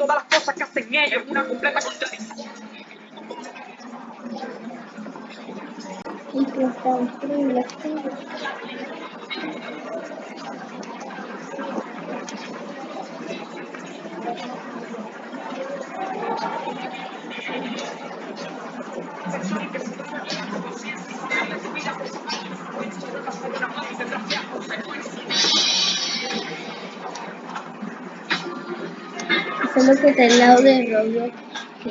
todas las cosas que hacen ellos, una completa contradicción. Y que está increíble. solo que está al lado de Roblox. Que...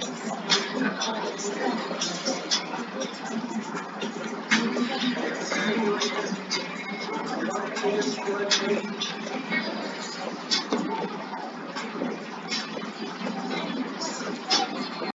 I'm going.